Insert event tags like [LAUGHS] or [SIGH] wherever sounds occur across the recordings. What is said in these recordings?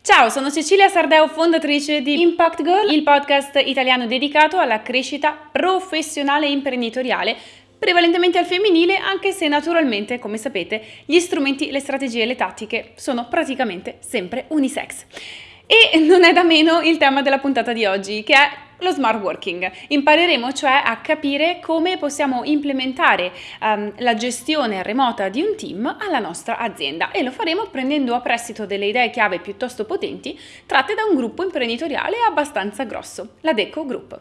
Ciao, sono Cecilia Sardeo, fondatrice di Impact Girl, il podcast italiano dedicato alla crescita professionale e imprenditoriale prevalentemente al femminile, anche se naturalmente, come sapete, gli strumenti, le strategie e le tattiche sono praticamente sempre unisex. E non è da meno il tema della puntata di oggi, che è lo smart working. Impareremo cioè a capire come possiamo implementare um, la gestione remota di un team alla nostra azienda e lo faremo prendendo a prestito delle idee chiave piuttosto potenti tratte da un gruppo imprenditoriale abbastanza grosso, la Deco Group.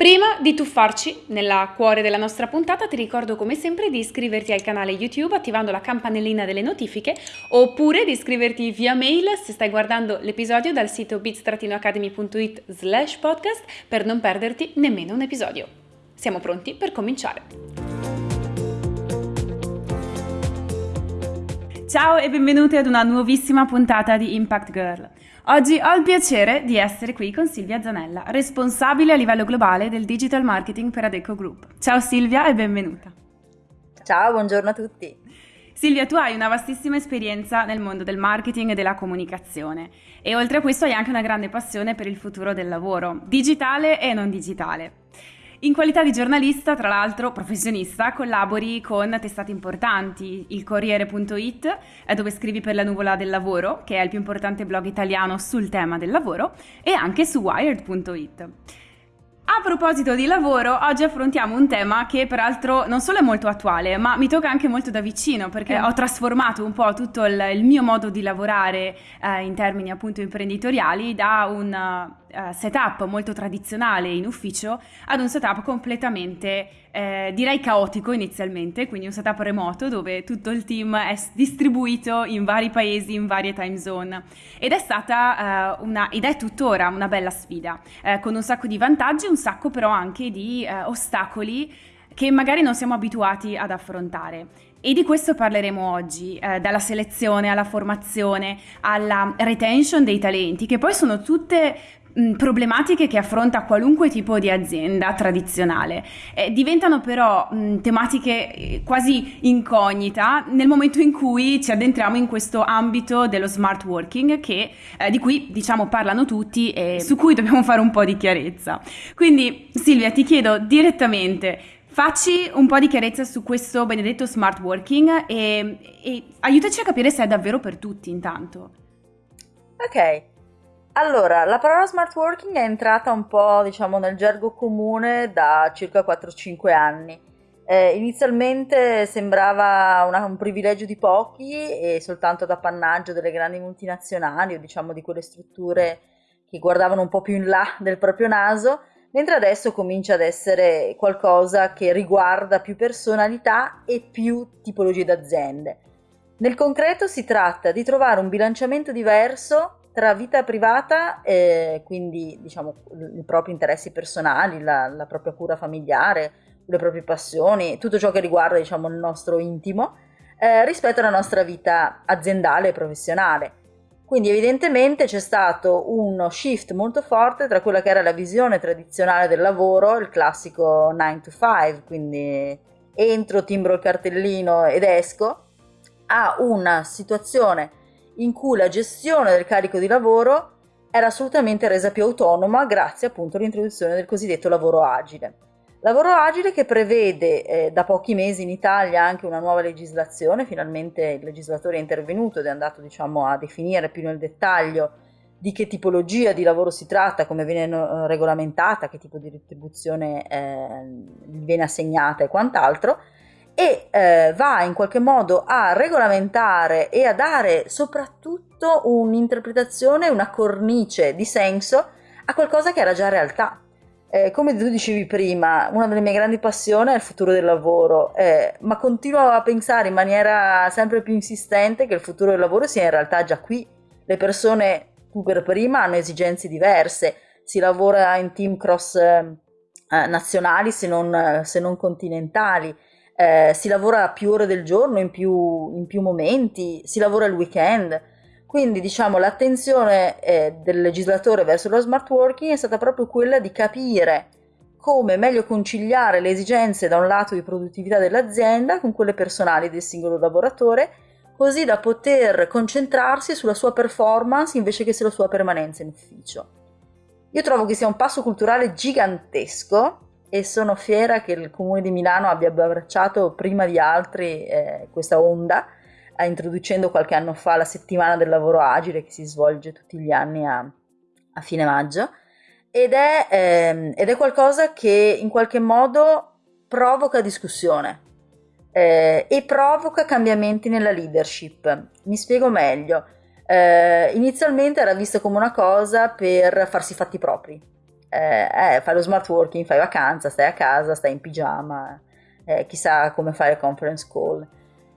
Prima di tuffarci nella cuore della nostra puntata ti ricordo come sempre di iscriverti al canale YouTube attivando la campanellina delle notifiche oppure di iscriverti via mail se stai guardando l'episodio dal sito bits-academy.it slash podcast per non perderti nemmeno un episodio. Siamo pronti per cominciare. Ciao e benvenuti ad una nuovissima puntata di Impact Girl. Oggi ho il piacere di essere qui con Silvia Zanella, responsabile a livello globale del digital marketing per Adeco Group. Ciao Silvia e benvenuta. Ciao, buongiorno a tutti. Silvia, tu hai una vastissima esperienza nel mondo del marketing e della comunicazione e oltre a questo hai anche una grande passione per il futuro del lavoro, digitale e non digitale. In qualità di giornalista, tra l'altro professionista, collabori con testate importanti, il Corriere.it, dove scrivi per la Nuvola del Lavoro, che è il più importante blog italiano sul tema del lavoro, e anche su Wired.it. A proposito di lavoro, oggi affrontiamo un tema che peraltro non solo è molto attuale, ma mi tocca anche molto da vicino perché ho trasformato un po' tutto il, il mio modo di lavorare eh, in termini appunto imprenditoriali da un uh, setup molto tradizionale in ufficio ad un setup completamente eh, direi caotico inizialmente, quindi un setup remoto dove tutto il team è distribuito in vari paesi, in varie time zone. Ed è stata uh, una, ed è tuttora una bella sfida, eh, con un sacco di vantaggi, un sacco però anche di uh, ostacoli che magari non siamo abituati ad affrontare. E di questo parleremo oggi, eh, dalla selezione alla formazione, alla retention dei talenti, che poi sono tutte problematiche che affronta qualunque tipo di azienda tradizionale. Eh, diventano però mh, tematiche eh, quasi incognita nel momento in cui ci addentriamo in questo ambito dello smart working che, eh, di cui diciamo parlano tutti e su cui dobbiamo fare un po' di chiarezza. Quindi Silvia ti chiedo direttamente Facci un po' di chiarezza su questo benedetto smart working e, e aiutaci a capire se è davvero per tutti intanto. Ok, allora, la parola smart working è entrata un po', diciamo, nel gergo comune da circa 4-5 anni. Eh, inizialmente sembrava una, un privilegio di pochi e soltanto ad appannaggio delle grandi multinazionali o diciamo di quelle strutture che guardavano un po' più in là del proprio naso, mentre adesso comincia ad essere qualcosa che riguarda più personalità e più tipologie d'aziende. Nel concreto si tratta di trovare un bilanciamento diverso tra vita privata, e quindi diciamo i propri interessi personali, la, la, propria cura familiare, le proprie passioni, tutto ciò che riguarda diciamo, il nostro intimo, eh, rispetto alla nostra vita aziendale e professionale. Quindi evidentemente c'è stato uno shift molto forte tra quella che era la visione tradizionale del lavoro, il classico 9 to 5, quindi entro, timbro il cartellino ed esco, a una situazione in cui la gestione del carico di lavoro era assolutamente resa più autonoma grazie appunto all'introduzione del cosiddetto lavoro agile. Lavoro agile che prevede eh, da pochi mesi in Italia anche una nuova legislazione, finalmente il legislatore è intervenuto ed è andato diciamo, a definire più nel dettaglio di che tipologia di lavoro si tratta, come viene eh, regolamentata, che tipo di retribuzione eh, viene assegnata e quant'altro e eh, va in qualche modo a regolamentare e a dare soprattutto un'interpretazione, una cornice di senso a qualcosa che era già realtà. Eh, come tu dicevi prima, una delle mie grandi passioni è il futuro del lavoro, eh, ma continuo a pensare in maniera sempre più insistente che il futuro del lavoro sia in realtà già qui. Le persone, tu per prima, hanno esigenze diverse, si lavora in team cross eh, nazionali se non, se non continentali eh, si lavora più ore del giorno, in più, in più, momenti, si lavora il weekend. Quindi diciamo l'attenzione eh, del legislatore verso lo smart working è stata proprio quella di capire come meglio conciliare le esigenze da un lato di produttività dell'azienda con quelle personali del singolo lavoratore, così da poter concentrarsi sulla sua performance invece che sulla sua permanenza in ufficio. Io trovo che sia un passo culturale gigantesco e sono fiera che il Comune di Milano abbia abbracciato prima di altri eh, questa onda, eh, introducendo qualche anno fa la settimana del lavoro agile che si svolge tutti gli anni a, a fine maggio ed è, ehm, ed è, qualcosa che in qualche modo provoca discussione eh, e provoca cambiamenti nella leadership. Mi spiego meglio. Eh, inizialmente era vista come una cosa per farsi fatti propri, eh, eh, fai lo smart working, fai vacanza, stai a casa, stai in pigiama, eh, chissà come fare conference call.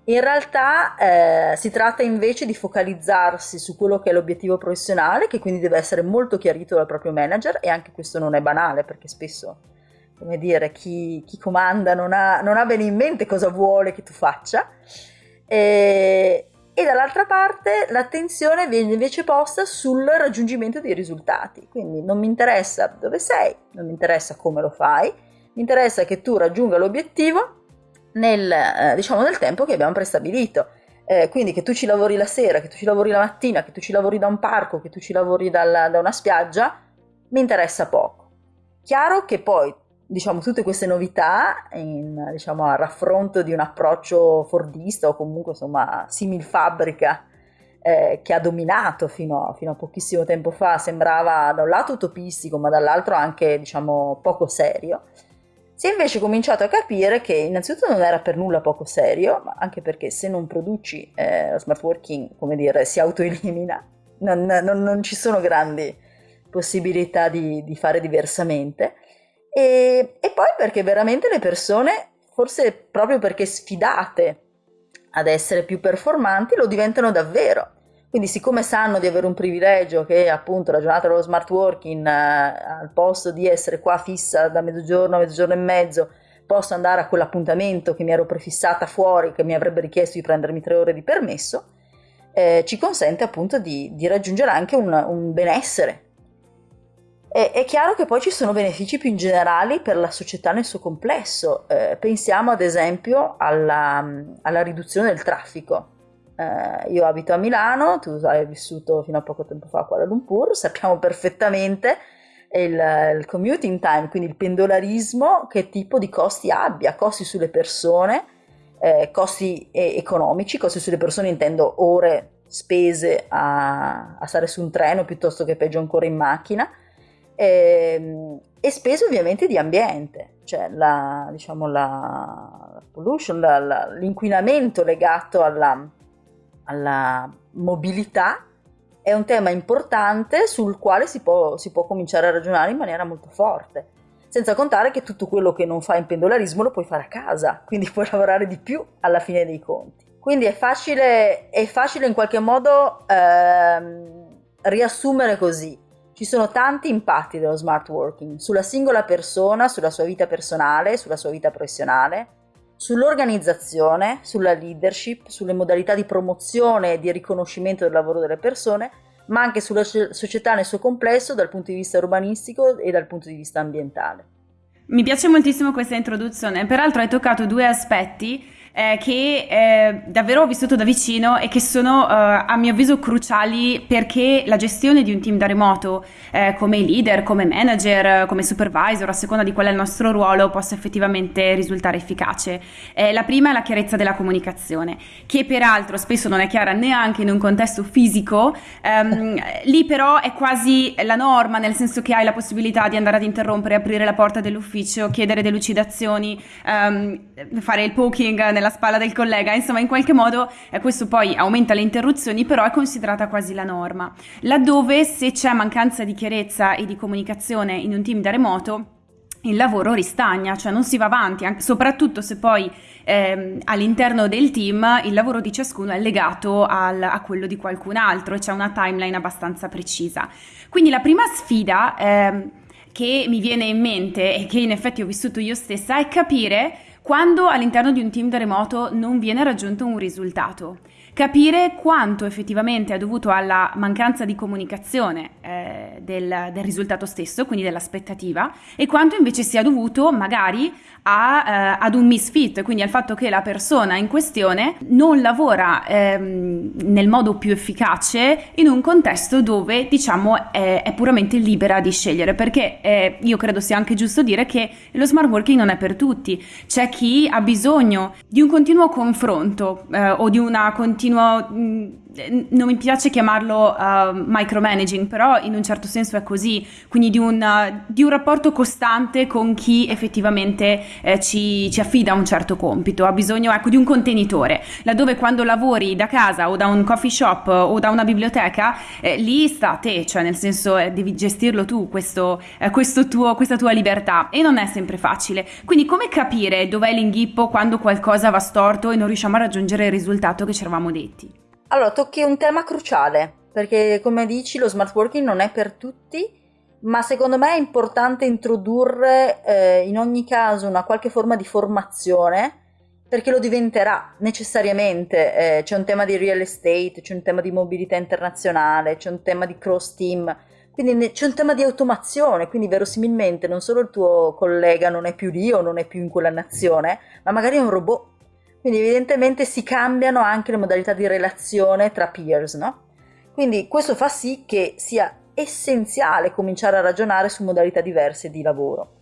In realtà eh, si tratta invece di focalizzarsi su quello che è l'obiettivo professionale, che quindi deve essere molto chiarito dal proprio manager e anche questo non è banale perché spesso, come dire, chi, chi comanda non ha, non ha, bene in mente cosa vuole che tu faccia. E, e dall'altra parte l'attenzione viene invece posta sul raggiungimento dei risultati. Quindi non mi interessa dove sei, non mi interessa come lo fai, mi interessa che tu raggiunga l'obiettivo nel, eh, diciamo, nel tempo che abbiamo prestabilito. Eh, quindi che tu ci lavori la sera, che tu ci lavori la mattina, che tu ci lavori da un parco, che tu ci lavori dalla, da una spiaggia, mi interessa poco. Chiaro che poi diciamo, tutte queste novità in, diciamo, a raffronto di un approccio fordista o comunque insomma simil fabbrica eh, che ha dominato fino a, fino a, pochissimo tempo fa, sembrava da un lato utopistico ma dall'altro anche diciamo, poco serio. Si è invece cominciato a capire che innanzitutto non era per nulla poco serio, ma anche perché se non produci eh, lo smart working, come dire, si autoelimina, non, non, non ci sono grandi possibilità di, di fare diversamente. E, e poi perché veramente le persone, forse proprio perché sfidate ad essere più performanti, lo diventano davvero. Quindi siccome sanno di avere un privilegio che appunto la giornata dello smart working, eh, al posto di essere qua fissa da mezzogiorno a mezzogiorno e mezzo, posso andare a quell'appuntamento che mi ero prefissata fuori, che mi avrebbe richiesto di prendermi tre ore di permesso, eh, ci consente appunto di, di raggiungere anche un, un benessere è, è, chiaro che poi ci sono benefici più in generali per la società nel suo complesso. Eh, pensiamo ad esempio alla, alla riduzione del traffico. Eh, io abito a Milano, tu hai vissuto fino a poco tempo fa a Kuala Lumpur, sappiamo perfettamente il, il commuting time, quindi il pendolarismo, che tipo di costi abbia, costi sulle persone, eh, costi economici, costi sulle persone intendo ore spese a, a stare su un treno piuttosto che peggio ancora in macchina e, ehm, e spese ovviamente di ambiente, cioè la, diciamo la pollution, la, la, l'inquinamento legato alla, alla, mobilità è un tema importante sul quale si può, si può cominciare a ragionare in maniera molto forte senza contare che tutto quello che non fai in pendolarismo lo puoi fare a casa, quindi [LAUGHS] puoi lavorare di più alla fine dei conti. Quindi è facile, è facile in qualche modo ehm, riassumere così. Ci sono tanti impatti dello smart working sulla singola persona, sulla sua vita personale, sulla sua vita professionale, sull'organizzazione, sulla leadership, sulle modalità di promozione e di riconoscimento del lavoro delle persone, ma anche sulla società nel suo complesso dal punto di vista urbanistico e dal punto di vista ambientale. Mi piace moltissimo questa introduzione, peraltro hai toccato due aspetti eh, che eh, davvero ho vissuto da vicino e che sono eh, a mio avviso cruciali perché la gestione di un team da remoto eh, come leader, come manager, come supervisor, a seconda di qual è il nostro ruolo, possa effettivamente risultare efficace. Eh, la prima è la chiarezza della comunicazione, che peraltro spesso non è chiara neanche in un contesto fisico, ehm, lì però è quasi la norma, nel senso che hai la possibilità di andare ad interrompere, aprire la porta dell'ufficio, chiedere delucidazioni, ehm, fare il poking nella spalla del collega, insomma in qualche modo eh, questo poi aumenta le interruzioni, però è considerata quasi la norma. Laddove se c'è mancanza di chiarezza e di comunicazione in un team da remoto, il lavoro ristagna, cioè non si va avanti, anche, soprattutto se poi ehm, all'interno del team il lavoro di ciascuno è legato al, a quello di qualcun altro e c'è una timeline abbastanza precisa. Quindi la prima sfida ehm, che mi viene in mente e che in effetti ho vissuto io stessa è capire quando all'interno di un team da remoto non viene raggiunto un risultato. Capire quanto effettivamente è dovuto alla mancanza di comunicazione eh, del, del, risultato stesso, quindi dell'aspettativa, e quanto invece sia dovuto magari a, eh, ad un misfit, quindi al fatto che la persona in questione non lavora ehm, nel modo più efficace in un contesto dove diciamo è, è puramente libera di scegliere, perché eh, io credo sia anche giusto dire che lo smart working non è per tutti, c'è chi ha bisogno di un continuo confronto eh, o di una continua... Mh, non mi piace chiamarlo uh, micromanaging, però in un certo senso è così, quindi di un, uh, di un rapporto costante con chi effettivamente eh, ci, ci, affida un certo compito, ha bisogno ecco, di un contenitore, laddove quando lavori da casa o da un coffee shop o da una biblioteca, eh, lì sta a te, cioè nel senso eh, devi gestirlo tu questo, eh, questo tuo, questa tua libertà e non è sempre facile. Quindi come capire dov'è l'inghippo quando qualcosa va storto e non riusciamo a raggiungere il risultato che ci eravamo detti? Allora, tocchi un tema cruciale, perché come dici lo smart working non è per tutti, ma secondo me è importante introdurre eh, in ogni caso una qualche forma di formazione perché lo diventerà necessariamente. Eh, c'è un tema di real estate, c'è un tema di mobilità internazionale, c'è un tema di cross team, quindi c'è un tema di automazione, quindi verosimilmente non solo il tuo collega non è più lì o non è più in quella nazione, ma magari è un robot quindi evidentemente si cambiano anche le modalità di relazione tra peers, no? Quindi questo fa sì che sia essenziale cominciare a ragionare su modalità diverse di lavoro.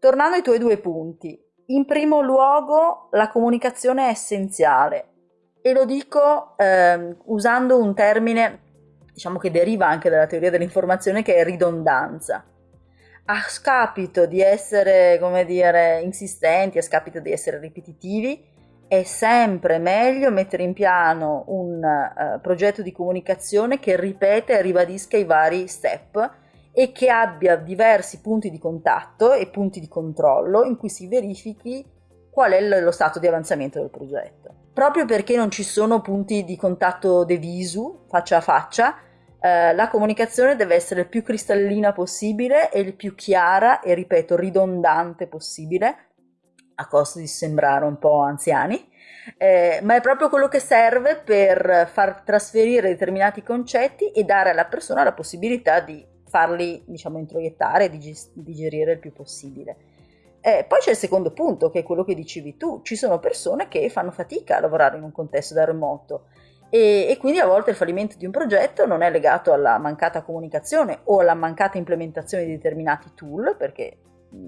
Tornando ai tuoi due punti, in primo luogo la comunicazione è essenziale e lo dico eh, usando un termine diciamo che deriva anche dalla teoria dell'informazione che è ridondanza. A scapito di essere, come dire, insistenti, a scapito di essere ripetitivi, è sempre meglio mettere in piano un uh, progetto di comunicazione che ripete e ribadisca i vari step e che abbia diversi punti di contatto e punti di controllo in cui si verifichi qual è lo stato di avanzamento del progetto. Proprio perché non ci sono punti di contatto de visu, faccia a faccia, eh, la comunicazione deve essere il più cristallina possibile e il più chiara e, ripeto, ridondante possibile, a costo di sembrare un po' anziani, eh, ma è proprio quello che serve per far trasferire determinati concetti e dare alla persona la possibilità di farli, diciamo, introiettare e dig- digerire il più possibile. Eh, poi c'è il secondo punto, che è quello che dicevi tu. Ci sono persone che fanno fatica a lavorare in un contesto da remoto e, e, quindi a volte il fallimento di un progetto non è legato alla mancata comunicazione o alla mancata implementazione di determinati tool, perché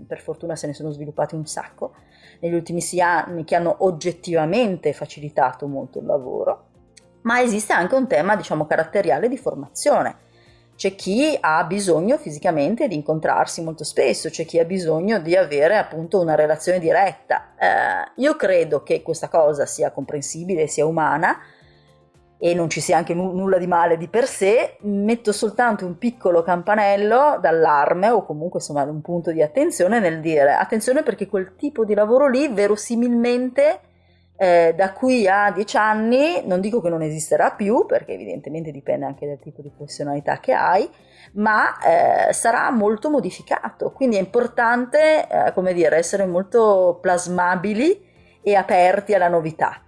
per fortuna se ne sono sviluppati un sacco negli ultimi sei anni che hanno oggettivamente facilitato molto il lavoro, ma esiste anche un tema diciamo caratteriale di formazione. C'è chi ha bisogno fisicamente di incontrarsi molto spesso, c'è chi ha bisogno di avere appunto una relazione diretta. Eh, io credo che questa cosa sia comprensibile, sia umana, e non ci sia anche nulla di male di per sé, metto soltanto un piccolo campanello d'allarme o comunque insomma un punto di attenzione nel dire attenzione perché quel tipo di lavoro lì verosimilmente eh, da qui a dieci anni non dico che non esisterà più perché evidentemente dipende anche dal tipo di professionalità che hai ma eh, sarà molto modificato. Quindi è importante eh, come dire essere molto plasmabili e aperti alla novità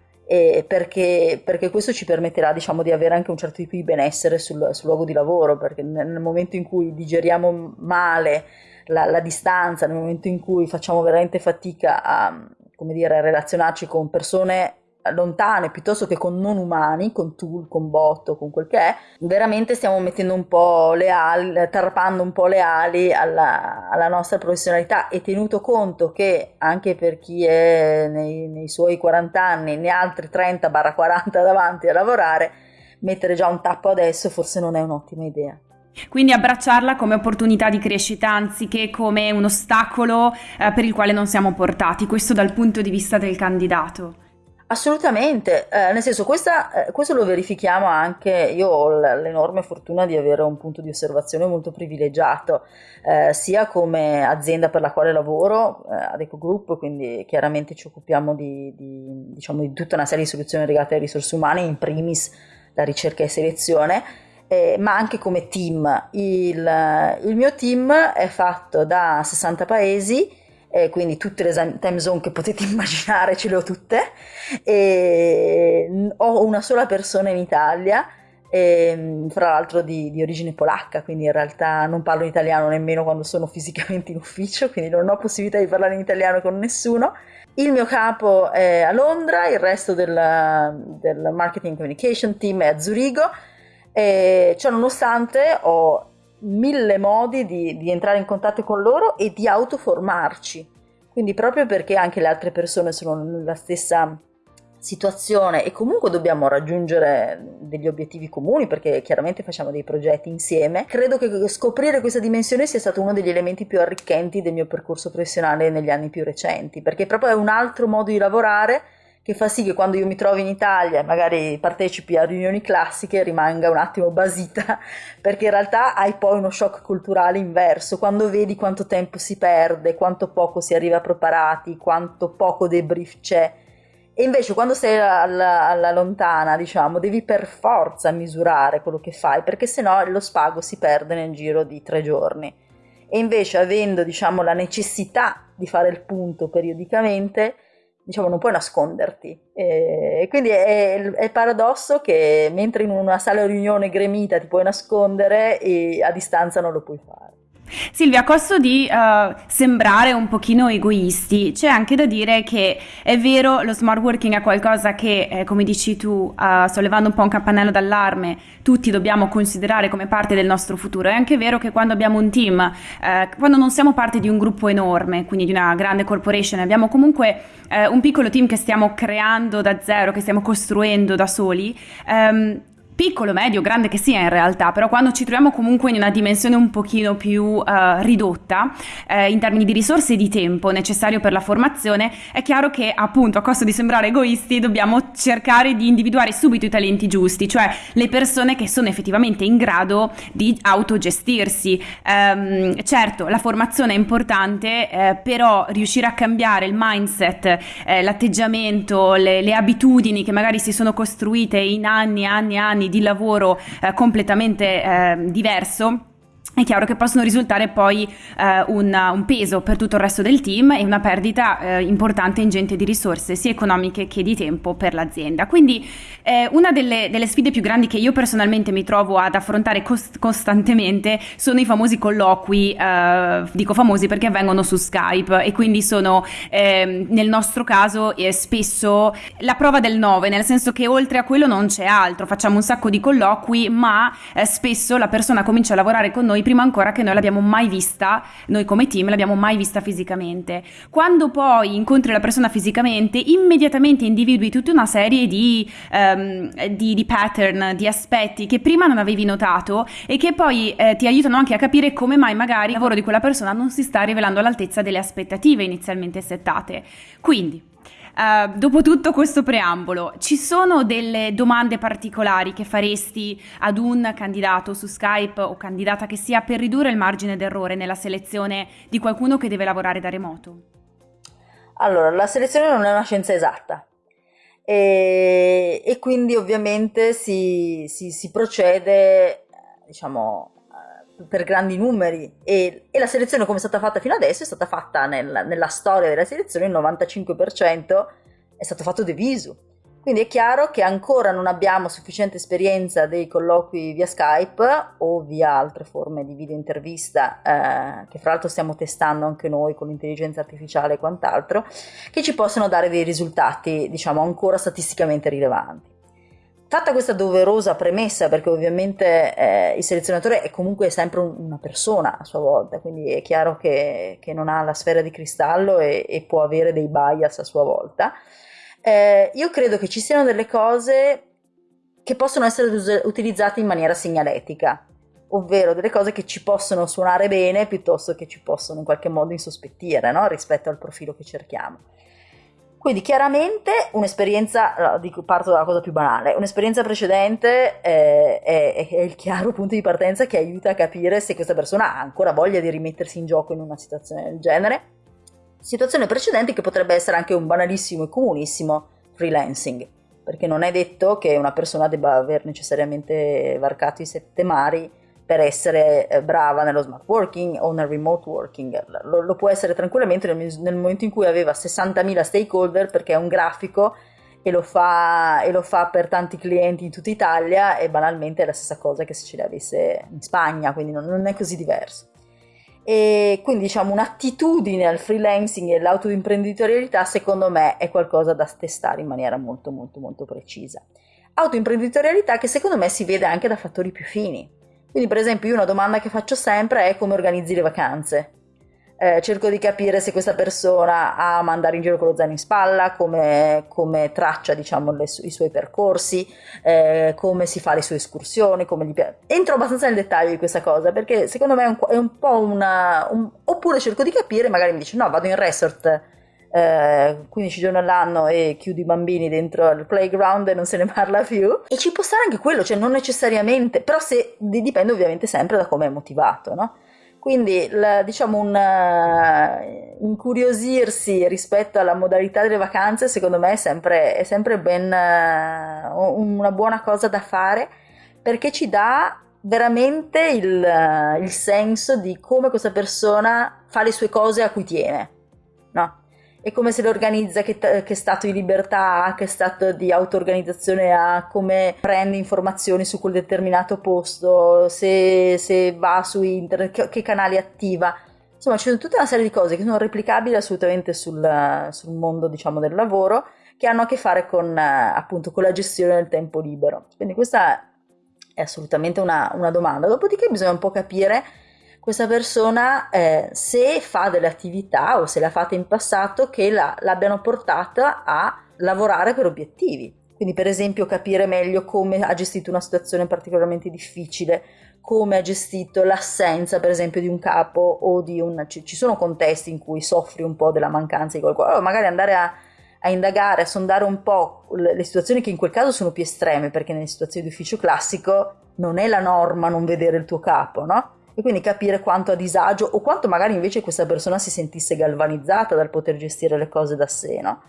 perché, perché, questo ci permetterà diciamo, di avere anche un certo tipo di benessere sul, sul luogo di lavoro, perché nel momento in cui digeriamo male la, la, distanza, nel momento in cui facciamo veramente fatica a, dire, a relazionarci con persone lontane piuttosto che con non umani, con tool, con bot, con quel che è, veramente stiamo mettendo un po' le ali, tarpando un po' le ali alla, alla nostra professionalità e tenuto conto che anche per chi è nei, nei suoi 40 anni ne ha altri 30-40 davanti a lavorare, mettere già un tappo adesso forse non è un'ottima idea. Quindi abbracciarla come opportunità di crescita anziché come un ostacolo eh, per il quale non siamo portati, questo dal punto di vista del candidato. Assolutamente, eh, nel senso questa, eh, questo lo verifichiamo anche, io ho l'enorme fortuna di avere un punto di osservazione molto privilegiato, eh, sia come azienda per la quale lavoro, eh, ad Eco Group, quindi chiaramente ci occupiamo di, di, diciamo, di, tutta una serie di soluzioni legate alle risorse umane, in primis la ricerca e selezione, eh, ma anche come team. Il, il mio team è fatto da 60 paesi, e quindi tutte le time zone che potete [LAUGHS] immaginare ce le ho tutte e ho una sola persona in Italia e, fra l'altro di, di, origine polacca, quindi in realtà non parlo italiano nemmeno quando sono [LAUGHS] fisicamente in ufficio, quindi non ho possibilità di parlare in italiano con nessuno. Il mio capo è a Londra, il resto del, del marketing communication team è a Zurigo e ciò nonostante ho mille modi di, di entrare in contatto con loro e di autoformarci. Quindi proprio perché anche le altre persone sono nella stessa situazione e comunque dobbiamo raggiungere degli obiettivi comuni perché chiaramente facciamo dei progetti insieme, credo che scoprire questa dimensione sia stato uno degli elementi più arricchenti del mio percorso professionale negli anni più recenti, perché proprio è un altro modo di lavorare che fa sì che quando io mi trovo in Italia e magari partecipi a riunioni classiche rimanga un attimo basita, [LAUGHS] perché in realtà hai poi uno shock culturale inverso, quando vedi quanto tempo si perde, quanto poco si arriva preparati, quanto poco debrief c'è. E invece quando sei alla, alla, lontana, diciamo, devi per forza misurare quello che fai, perché sennò lo spago si perde nel giro di tre giorni. E invece avendo, diciamo, la necessità di fare il punto periodicamente, diciamo, non puoi nasconderti. E quindi è, il paradosso che mentre in una sala riunione gremita ti puoi nascondere a distanza non lo puoi fare. Silvia, a costo di uh, sembrare un pochino egoisti, c'è anche da dire che è vero, lo smart working è qualcosa che, eh, come dici tu, uh, sollevando un po' un campanello d'allarme, tutti dobbiamo considerare come parte del nostro futuro. È anche vero che quando abbiamo un team, eh, quando non siamo parte di un gruppo enorme, quindi di una grande corporation, abbiamo comunque eh, un piccolo team che stiamo creando da zero, che stiamo costruendo da soli, um, piccolo, medio, grande che sia in realtà, però quando ci troviamo comunque in una dimensione un pochino più uh, ridotta eh, in termini di risorse e di tempo necessario per la formazione, è chiaro che appunto a costo di sembrare egoisti dobbiamo cercare di individuare subito i talenti giusti, cioè le persone che sono effettivamente in grado di autogestirsi. Um, certo, la formazione è importante, eh, però riuscire a cambiare il mindset, eh, l'atteggiamento, le, le abitudini che magari si sono costruite in anni e anni e anni di lavoro eh, completamente eh, diverso è chiaro che possono risultare poi eh, un, un, peso per tutto il resto del team e una perdita eh, importante e ingente di risorse sia economiche che di tempo per l'azienda. Quindi eh, una delle, delle, sfide più grandi che io personalmente mi trovo ad affrontare cost- costantemente sono i famosi colloqui, eh, dico famosi perché avvengono su Skype e quindi sono ehm, nel nostro caso eh, spesso la prova del 9, nel senso che oltre a quello non c'è altro, facciamo un sacco di colloqui ma eh, spesso la persona comincia a lavorare con noi prima ancora che noi l'abbiamo mai vista, noi come team l'abbiamo mai vista fisicamente. Quando poi incontri la persona fisicamente, immediatamente individui tutta una serie di, um, di, di pattern, di aspetti che prima non avevi notato e che poi eh, ti aiutano anche a capire come mai magari il lavoro di quella persona non si sta rivelando all'altezza delle aspettative inizialmente settate. Quindi, Uh, dopo tutto questo preambolo, ci sono delle domande particolari che faresti ad un candidato su Skype o candidata che sia per ridurre il margine d'errore nella selezione di qualcuno che deve lavorare da remoto? Allora, la selezione non è una scienza esatta e, e quindi ovviamente si, si, si procede, diciamo, per grandi numeri. E, e, la selezione come è stata fatta fino adesso è stata fatta nel, nella storia della selezione il 95% è stato fatto de visu. Quindi è chiaro che ancora non abbiamo sufficiente esperienza dei colloqui via Skype o via altre forme di video intervista eh, che fra l'altro stiamo testando anche noi con l'intelligenza artificiale e quant'altro che ci possono dare dei risultati diciamo ancora statisticamente rilevanti Fatta questa doverosa premessa, perché ovviamente eh, il selezionatore è comunque sempre un, una persona a sua volta, quindi è chiaro che, che non ha la sfera di cristallo e, e, può avere dei bias a sua volta, eh, io credo che ci siano delle cose che possono essere us- utilizzate in maniera segnaletica, ovvero delle cose che ci possono suonare bene piuttosto che ci possono in qualche modo insospettire no? rispetto al profilo che cerchiamo. Quindi chiaramente un'esperienza, parto dalla cosa più banale, un'esperienza precedente è, è, è, il chiaro punto di partenza che aiuta a capire se questa persona ha ancora voglia di rimettersi in gioco in una situazione del genere. Situazione precedente che potrebbe essere anche un banalissimo e comunissimo freelancing, perché non è detto che una persona debba aver necessariamente varcato i sette mari per essere eh, brava nello smart working o nel remote working, lo, lo può essere tranquillamente nel, nel, momento in cui aveva 60.000 stakeholder perché è un grafico e lo, fa, e lo fa per tanti clienti in tutta Italia e banalmente è la stessa cosa che se ce l'avesse in Spagna, quindi non, non è così diverso. E quindi diciamo un'attitudine al freelancing e all'autoimprenditorialità secondo me è qualcosa da testare in maniera molto molto molto precisa. Autoimprenditorialità che secondo me si vede anche da fattori più fini. Quindi per esempio io una domanda che faccio sempre è come organizzi le vacanze eh, cerco di capire se questa persona ama andare in giro con lo zaino in spalla, come, come traccia diciamo, le, i suoi percorsi, eh, come si fa le sue escursioni. Entro abbastanza nel dettaglio di questa cosa perché secondo me è un, è un po' una... Un, oppure cerco di capire, magari mi dice no, vado in resort eh, 15 giorni all'anno e chiudi i bambini dentro al playground e non se ne [LAUGHS] parla più. E ci può stare anche quello, cioè non necessariamente, però se, dipende ovviamente sempre da come è motivato, no? Quindi la, diciamo un uh, incuriosirsi rispetto alla modalità delle vacanze secondo me è sempre, è sempre ben uh, una buona cosa da fare perché ci dà veramente il, uh, il senso di come questa persona fa le sue cose a cui tiene. E come se l'organizza, che, che, stato di libertà ha, che stato di auto-organizzazione ha, come prende informazioni su quel determinato posto, se, se va su internet, che, che, canali attiva. Insomma, ci sono tutta una serie di cose che sono replicabili assolutamente sul, sul mondo, diciamo, del lavoro, che hanno a che fare con, appunto, con la gestione del tempo libero. Quindi questa è assolutamente una, una domanda. Dopodiché bisogna un po' capire questa persona eh, se fa delle attività o se l'ha fatta in passato che la, l'abbiano portata a lavorare per obiettivi. Quindi per esempio capire meglio come ha gestito una situazione particolarmente difficile, come ha gestito l'assenza per esempio di un capo o di un... ci sono contesti in cui soffri un po' della mancanza di qualcosa, o magari andare a, a indagare, a sondare un po' le situazioni che in quel caso sono più estreme, perché nelle situazioni di ufficio classico non è la norma non vedere il tuo capo, no? E quindi capire quanto a disagio o quanto magari invece questa persona si sentisse galvanizzata dal poter gestire le cose da sé, no?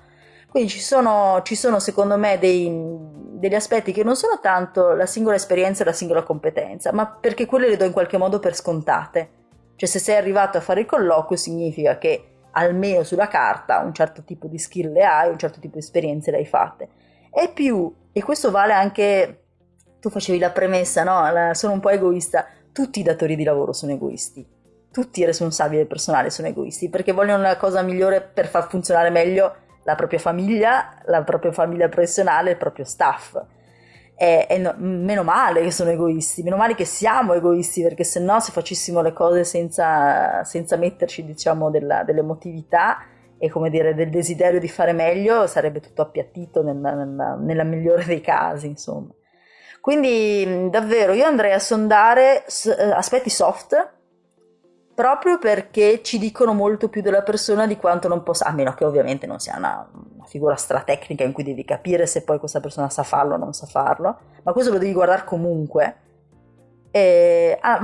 Quindi ci sono, ci sono secondo me dei, degli aspetti che non sono tanto la singola esperienza e la singola competenza, ma perché quelle le do in qualche modo per scontate. Cioè se sei arrivato a fare il colloquio significa che almeno sulla carta un certo tipo di skill le hai, un certo tipo di esperienze le hai fatte. E più, e questo vale anche, tu facevi la premessa, no? La, sono un po' egoista, tutti i datori di lavoro sono egoisti, tutti i responsabili del personale sono egoisti perché vogliono la cosa migliore per far funzionare meglio la propria famiglia, la propria famiglia professionale, il proprio staff. E, e no, meno male che sono egoisti, meno male che siamo egoisti perché se no se facessimo le cose senza, senza metterci diciamo della, dell'emotività e come dire del desiderio di fare meglio sarebbe tutto appiattito nella, nella, nella migliore dei casi insomma. Quindi davvero io andrei a sondare eh, aspetti soft proprio perché ci dicono molto più della persona di quanto non possa, a meno che ovviamente non sia una, una figura stratecnica in cui devi capire se poi questa persona sa farlo o non sa farlo, ma questo lo devi guardare comunque. E, ah,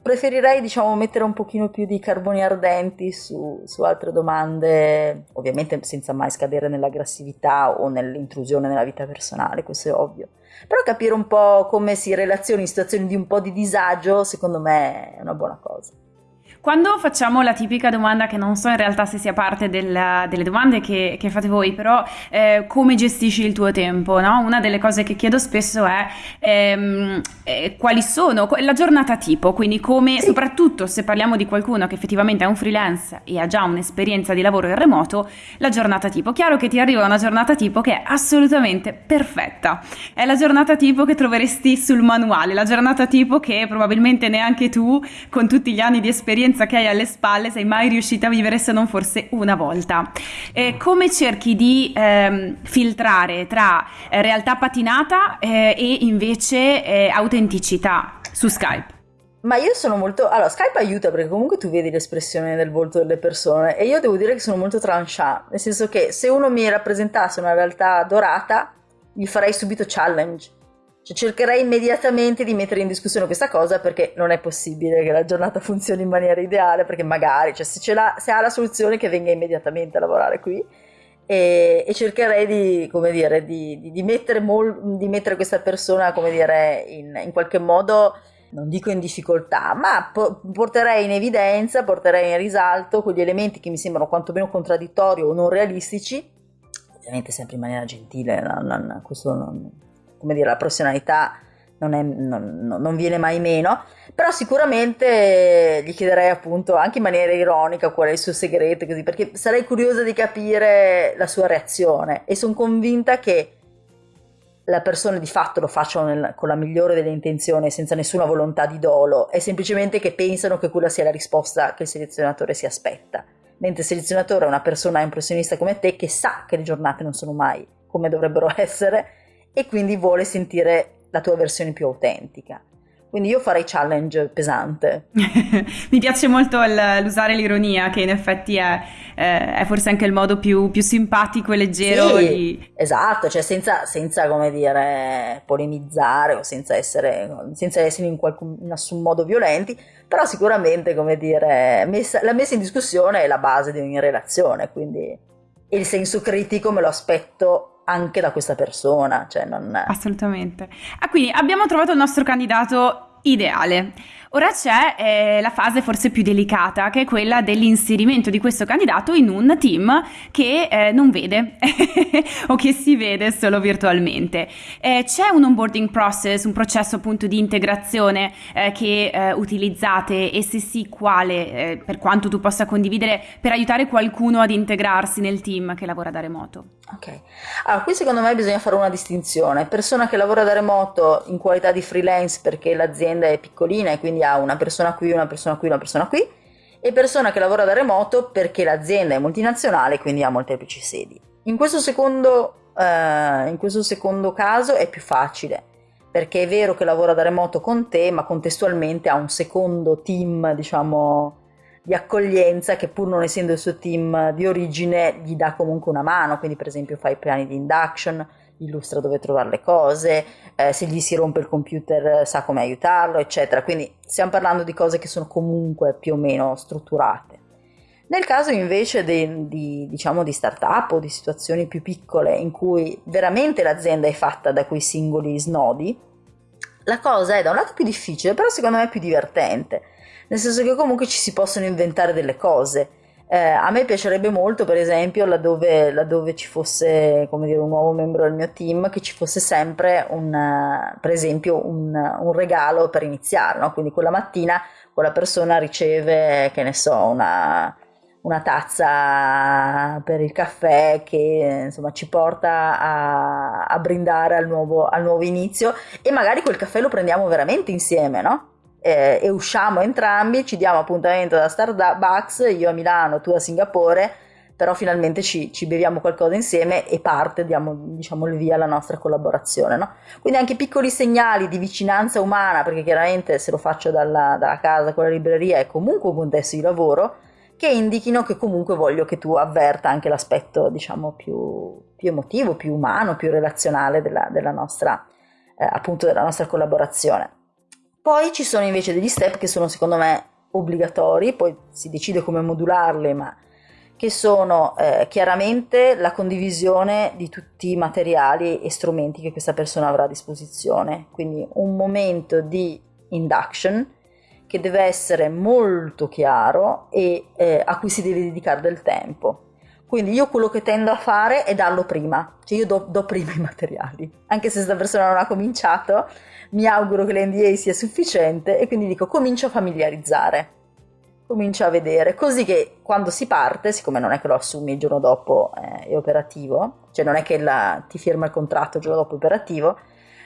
preferirei diciamo mettere un pochino più di carboni ardenti su, su, altre domande, ovviamente senza mai scadere nell'aggressività o nell'intrusione nella vita personale, questo è ovvio però capire un po' come si relaziona in situazioni di un po' di disagio, secondo me è una buona cosa. Quando facciamo la tipica domanda, che non so in realtà se sia parte della, delle domande che, che, fate voi, però eh, come gestisci il tuo tempo? No? Una delle cose che chiedo spesso è ehm, eh, quali sono la giornata tipo, quindi come, sì. soprattutto se parliamo di qualcuno che effettivamente è un freelance e ha già un'esperienza di lavoro in remoto, la giornata tipo. Chiaro che ti arriva una giornata tipo che è assolutamente perfetta, è la giornata tipo che troveresti sul manuale, la giornata tipo che probabilmente neanche tu, con tutti gli anni di esperienza, esperienza che hai alle spalle sei mai riuscita a vivere se non forse una volta. Eh, come cerchi di ehm, filtrare tra eh, realtà patinata eh, e invece eh, autenticità su Skype? Ma io sono molto. Allora, Skype aiuta perché comunque tu vedi l'espressione del volto delle persone e io devo dire che sono molto tranchant, nel senso che se uno mi rappresentasse una realtà dorata, gli farei subito challenge. Cioè, cercherei immediatamente di mettere in discussione questa cosa perché non è possibile che la giornata funzioni in maniera ideale, perché magari, cioè, se, se ha la soluzione che venga immediatamente a lavorare qui. E, e cercherei di, come dire, di, di, di mettere mol, di, mettere questa persona, come dire, in, in qualche modo non dico in difficoltà, ma po- porterei in evidenza, porterei in risalto quegli elementi che mi sembrano quantomeno contraddittori o non realistici, ovviamente sempre in maniera gentile, non, non, questo non, come dire, la professionalità non, è, non, viene mai meno, però sicuramente gli chiederei appunto anche in maniera ironica qual è il suo segreto, così, perché sarei curiosa di capire la sua reazione e sono convinta che la persona di fatto lo facciano nel, con la migliore delle intenzioni, senza nessuna volontà di dolo, è semplicemente che pensano che quella sia la risposta che il selezionatore si aspetta. Mentre il selezionatore è una persona impressionista come te che sa che le giornate non sono mai come dovrebbero [LAUGHS] essere e quindi vuole sentire la tua versione più autentica. Quindi io farei challenge pesante. [LAUGHS] Mi piace molto l'usare l'ironia, che in effetti è, eh, è forse anche il modo più, più simpatico e leggero sì, di... Esatto, cioè senza, senza, come dire, polemizzare o senza essere, senza essere in, qualcun, in nessun modo violenti, però sicuramente, come dire, messa, la messa in discussione è la base di ogni relazione, quindi il senso critico me lo aspetto anche da questa persona. Cioè non... Assolutamente. Ah, quindi abbiamo trovato il nostro candidato ideale. Ora c'è eh, la fase forse più delicata, che è quella dell'inserimento di questo candidato in un team che eh, non vede [LAUGHS] o che si vede solo virtualmente. Eh, c'è un onboarding process, un processo appunto di integrazione eh, che eh, utilizzate e se sì quale, eh, per quanto tu possa condividere, per aiutare qualcuno ad integrarsi nel team che lavora da remoto? Ok, allora qui secondo me bisogna fare una distinzione. Persona che lavora da remoto in qualità di freelance perché l'azienda è piccolina e quindi ha una persona qui, una persona qui, una persona qui, e persona che lavora da remoto perché l'azienda è multinazionale, quindi ha molteplici sedi. In questo secondo, eh, in questo secondo caso è più facile, perché è vero che lavora da remoto con te, ma contestualmente ha un secondo team, diciamo, di accoglienza che pur non essendo il suo team di origine gli dà comunque una mano, quindi per esempio fa i piani di induction, illustra dove trovare le cose, eh, se gli si rompe il computer eh, sa come aiutarlo, eccetera. Quindi stiamo parlando di cose che sono comunque più o meno strutturate. Nel caso invece di, di, diciamo, di start-up o di situazioni più piccole in cui veramente l'azienda è fatta da quei singoli snodi, la cosa è da un lato più difficile, però secondo me più divertente, nel senso che comunque ci si possono inventare delle cose eh, a me piacerebbe molto, per esempio, laddove, laddove ci fosse dire, un nuovo membro del mio team, che ci fosse sempre un, per esempio, un, un regalo per iniziare. No? Quindi quella mattina quella persona riceve, che ne so, una, una tazza per il caffè che insomma ci porta a, a brindare al nuovo, al nuovo inizio e magari quel caffè lo prendiamo veramente insieme, no? Eh, e usciamo entrambi, ci diamo appuntamento da Starbucks, io a Milano, tu a Singapore, però finalmente ci, ci beviamo qualcosa insieme e parte, diamo diciamo il via alla nostra collaborazione. No? Quindi anche piccoli segnali di vicinanza umana, perché chiaramente se lo faccio dalla, dalla casa con la libreria è comunque un contesto di lavoro, che indichino che comunque voglio che tu avverta anche l'aspetto diciamo più, più emotivo, più umano, più relazionale della, della nostra, eh, appunto della nostra collaborazione. Poi ci sono invece degli step che sono secondo me obbligatori, poi si decide come modularli, ma che sono eh, chiaramente la condivisione di tutti i materiali e strumenti che questa persona avrà a disposizione. Quindi un momento di induction che deve essere molto chiaro e eh, a cui si deve dedicare del tempo. Quindi io quello che tendo a fare è darlo prima, cioè io do, do prima i materiali, anche se questa persona non ha cominciato, mi auguro che l'NDA sia sufficiente e quindi dico comincio a familiarizzare, comincio a vedere, così che quando si parte, siccome non è che lo assumi il giorno dopo eh, è operativo, cioè non è che la, ti firma il contratto il giorno dopo operativo,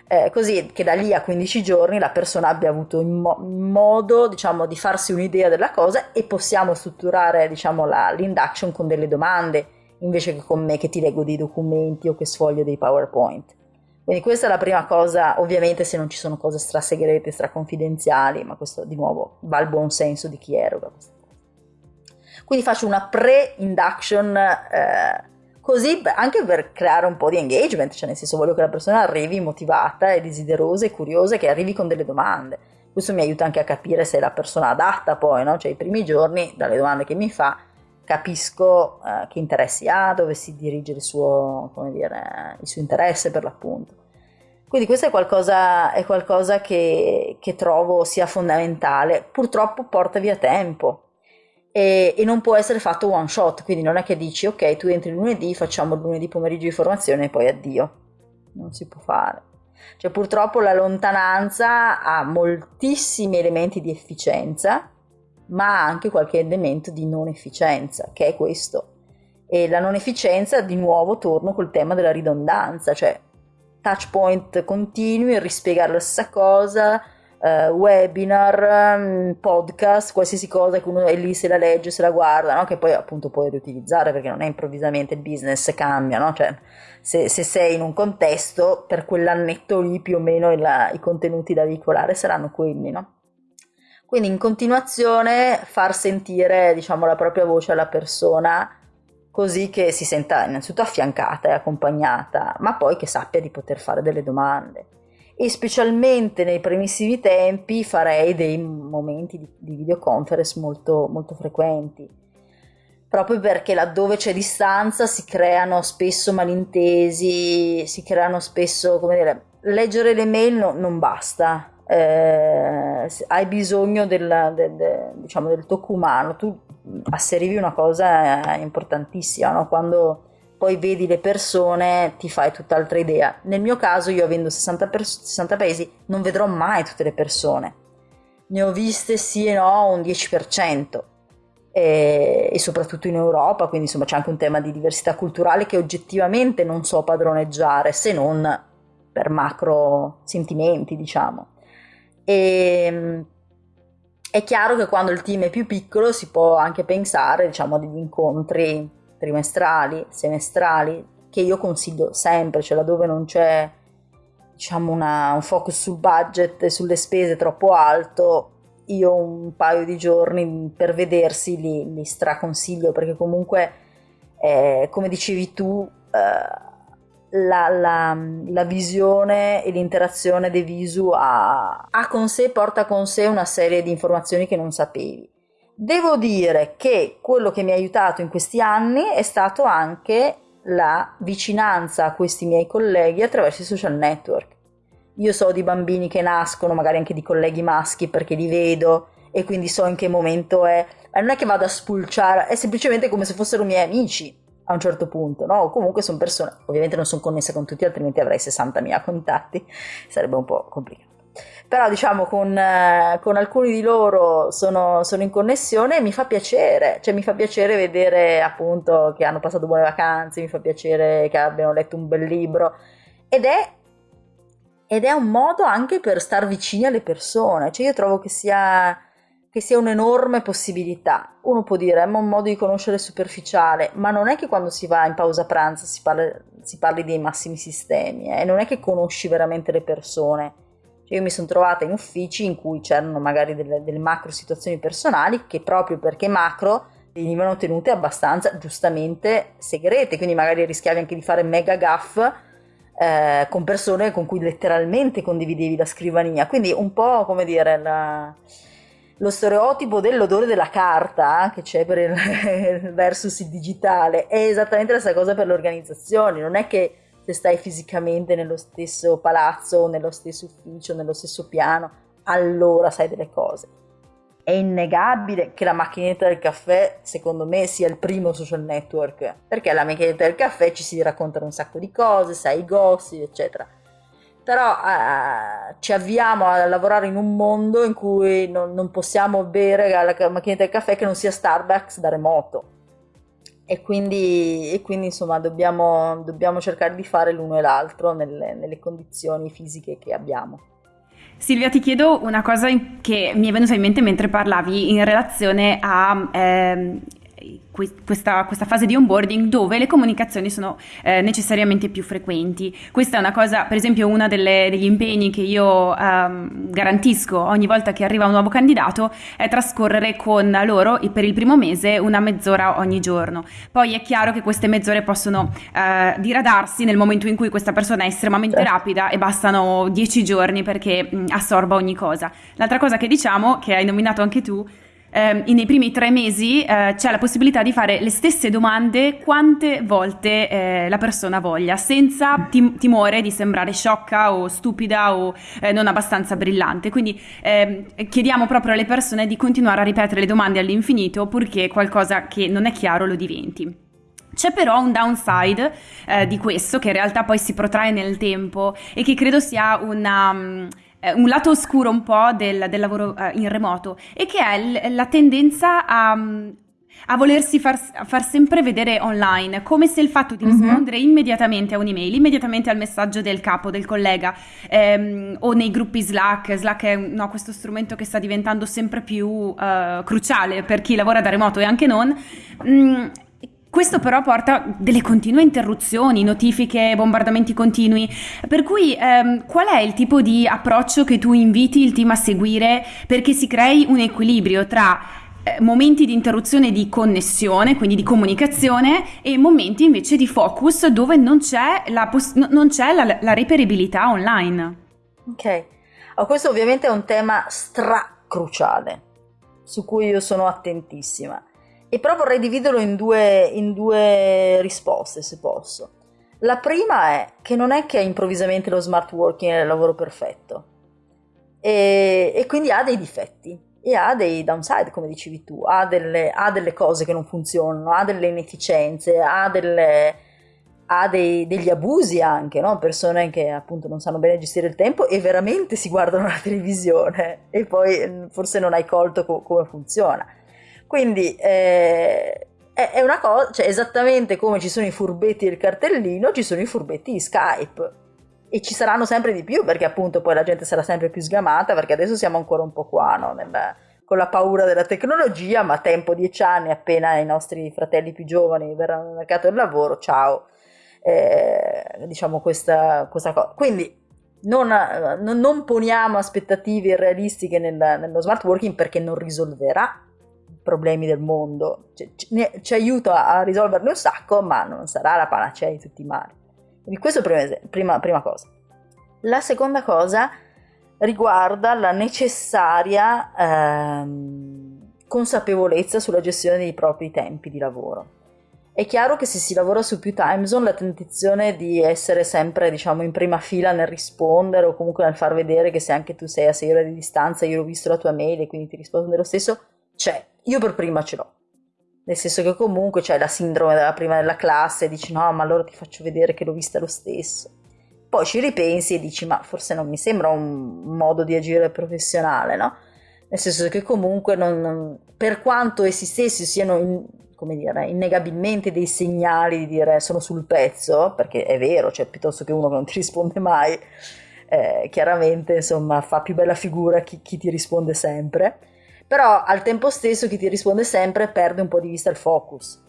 eh, così che da lì a 15 giorni la persona abbia avuto mo- modo diciamo, di farsi un'idea della cosa e possiamo strutturare diciamo, la, l'induction con delle domande invece che con me che ti leggo dei documenti o che sfoglio dei PowerPoint. Quindi questa è la prima cosa, ovviamente se non ci sono cose strasegrete, straconfidenziali, ma questo di nuovo va al buon senso di chi eroga. Quindi faccio una pre-induction eh, così anche per creare un po' di engagement, cioè nel senso voglio che la persona arrivi motivata e desiderosa e curiosa, che arrivi con delle domande. Questo mi aiuta anche a capire se è la persona adatta poi, no? Cioè i primi giorni, dalle domande che mi fa, capisco eh, che interessi ha, dove si dirige il suo, dire, il suo interesse per l'appunto. Quindi questo è qualcosa, è qualcosa che, che, trovo sia fondamentale. Purtroppo porta via tempo e, e, non può essere fatto one shot, quindi non è che dici ok, tu entri lunedì, facciamo lunedì pomeriggio di formazione e poi addio. Non si può fare. Cioè purtroppo la lontananza ha moltissimi elementi di efficienza, ma anche qualche elemento di non efficienza, che è questo. E la non efficienza, di nuovo, torno col tema della ridondanza, cioè touch point continui, rispiegare la stessa cosa, uh, webinar, um, podcast, qualsiasi cosa che uno è lì se la legge, se la guarda, no? che poi appunto puoi riutilizzare perché non è improvvisamente il business cambia, no? cioè, se, se, sei in un contesto per quell'annetto lì più o meno il, i contenuti da veicolare saranno quelli. No? Quindi in continuazione far sentire diciamo, la propria voce alla persona così che si senta innanzitutto affiancata e accompagnata, ma poi che sappia di poter fare delle domande. E specialmente nei primissimi tempi farei dei momenti di, di videoconference molto, molto frequenti, proprio perché laddove c'è distanza si creano spesso malintesi, si creano spesso, come dire, leggere le mail no, non basta, eh, hai bisogno del, del, del, diciamo, del tocco umano, tu asserivi una cosa importantissima, no? quando poi vedi le persone ti fai tutt'altra idea. Nel mio caso io avendo 60, pers- 60 paesi non vedrò mai tutte le persone, ne ho viste sì e no un 10%. E, e soprattutto in Europa, quindi insomma c'è anche un tema di diversità culturale che oggettivamente non so padroneggiare se non per macro sentimenti, diciamo. E, è chiaro che quando il team è più piccolo si può anche pensare diciamo, a degli incontri trimestrali, semestrali, che io consiglio sempre, cioè laddove non c'è diciamo, una, un focus sul budget e sulle spese troppo alto, io un paio di giorni per vedersi li, li straconsiglio perché comunque, eh, come dicevi tu, eh, la, la, la, visione e l'interazione dei visu ha, ha, con sé, porta con sé una serie di informazioni che non sapevi. Devo dire che quello che mi ha aiutato in questi anni è stato anche la vicinanza a questi miei colleghi attraverso i social network. Io so di bambini che nascono, magari anche di colleghi maschi perché li vedo e quindi so in che momento è. Non è che vado a spulciare, è semplicemente come se fossero miei amici a un certo punto, no? Comunque sono persone, ovviamente non sono connesse con tutti, altrimenti avrei 60.000 contatti, sarebbe un po' complicato. Però diciamo con, eh, con alcuni di loro sono, sono, in connessione e mi fa piacere, cioè mi fa piacere vedere appunto che hanno passato buone vacanze, mi fa piacere che abbiano letto un bel libro ed è, ed è un modo anche per star vicini alle persone, cioè io trovo che sia che sia un'enorme possibilità. Uno può dire, è un modo di conoscere superficiale, ma non è che quando si va in pausa pranzo si, parla, si parli dei massimi sistemi, eh? non è che conosci veramente le persone. Cioè io mi sono trovata in uffici in cui c'erano magari delle, delle macro situazioni personali che proprio perché macro venivano tenute abbastanza giustamente segrete, quindi magari rischiavi anche di fare mega gaff eh, con persone con cui letteralmente condividevi la scrivania. Quindi un po' come dire... La lo stereotipo dell'odore della carta che c'è per il [LAUGHS] versus il digitale è esattamente la stessa cosa per le organizzazioni, non è che se stai fisicamente nello stesso palazzo, nello stesso ufficio, nello stesso piano, allora sai delle cose. È innegabile che la macchinetta del caffè, secondo me, sia il primo social network, perché alla macchinetta del caffè ci si raccontano un sacco di cose, sai i gossip, eccetera però eh, ci avviamo a lavorare in un mondo in cui non, non possiamo bere la macchinetta del caffè che non sia Starbucks da remoto e quindi, e quindi insomma dobbiamo, dobbiamo, cercare di fare l'uno e l'altro nelle, nelle condizioni fisiche che abbiamo. Silvia, ti chiedo una cosa che mi è venuta in mente mentre parlavi in relazione a ehm, questa, questa, fase di onboarding dove le comunicazioni sono eh, necessariamente più frequenti. Questa è una cosa, per esempio, uno degli impegni che io ehm, garantisco ogni volta che arriva un nuovo candidato è trascorrere con loro per il primo mese una mezz'ora ogni giorno. Poi è chiaro che queste mezz'ore possono eh, diradarsi nel momento in cui questa persona è estremamente certo. rapida e bastano dieci giorni perché mh, assorba ogni cosa. L'altra cosa che diciamo, che hai nominato anche tu, eh, nei primi tre mesi eh, c'è la possibilità di fare le stesse domande quante volte eh, la persona voglia, senza tim- timore di sembrare sciocca o stupida o eh, non abbastanza brillante. Quindi ehm, chiediamo proprio alle persone di continuare a ripetere le domande all'infinito purché qualcosa che non è chiaro lo diventi. C'è però un downside eh, di questo che in realtà poi si protrae nel tempo e che credo sia una... Um, un lato oscuro un po' del, del lavoro uh, in remoto e che è l- la tendenza a, a volersi far, far, sempre vedere online, come se il fatto di mhm. rispondere mm-hmm. immediatamente a un'email, immediatamente al messaggio del capo, del collega, ehm, o nei gruppi Slack, Slack è no, questo strumento che sta diventando sempre più uh, cruciale per chi lavora da remoto e anche non, mh, mm, questo però porta delle continue interruzioni, notifiche, bombardamenti continui, per cui ehm, qual è il tipo di approccio che tu inviti il team a seguire perché si crei un equilibrio tra eh, momenti di interruzione di connessione, quindi di comunicazione, e momenti invece di focus dove non c'è la, poss- non c'è la, la reperibilità online? Ok, oh, questo ovviamente è un tema stracruciale su cui io sono attentissima e però vorrei dividerlo in due, in due risposte, se posso. La prima è che non è che improvvisamente lo smart working è il lavoro perfetto e, e, quindi ha dei difetti e ha dei downside, come dicevi tu, ha delle, ha delle cose che non funzionano, ha delle inefficienze, ha, delle, ha dei, degli abusi anche, no? persone che appunto non sanno bene gestire il tempo e veramente si guardano la televisione e poi forse non hai colto co- come funziona. Quindi eh, è una cosa, cioè esattamente come ci sono i furbetti del cartellino, ci sono i furbetti di Skype. E ci saranno sempre di più perché appunto poi la gente sarà sempre più sgamata perché adesso siamo ancora un po' qua, no? Nella, con la paura della tecnologia, ma tempo dieci anni appena i nostri fratelli più giovani verranno nel mercato del lavoro, ciao. Eh, diciamo questa, questa cosa. Quindi non, non, poniamo aspettative irrealistiche nel, nello smart working perché non risolverà problemi del mondo, ci, ci, aiuta a risolverne un sacco, ma non sarà la panacea di tutti i mali. Quindi questo è prima, prima cosa. La seconda cosa riguarda la necessaria ehm, consapevolezza sulla gestione dei propri tempi di lavoro. È chiaro che se si lavora su più time zone la tentazione di essere sempre diciamo in prima fila nel rispondere o comunque nel far vedere che se anche tu sei a 6 ore di distanza io ho visto la tua mail e quindi ti rispondo lo stesso c'è, io per prima ce l'ho. Nel senso che comunque c'è la sindrome della prima della classe dici no, ma allora ti faccio vedere che l'ho vista lo stesso. Poi ci ripensi e dici ma forse non mi sembra un modo di agire professionale, no? Nel senso che comunque non, per quanto essi stessi siano in, come dire, innegabilmente dei segnali di dire sono sul pezzo, perché è vero, cioè piuttosto che uno che non ti risponde mai, eh, chiaramente insomma fa più bella figura chi, chi ti risponde sempre però al tempo stesso chi ti risponde sempre perde un po' di vista il focus.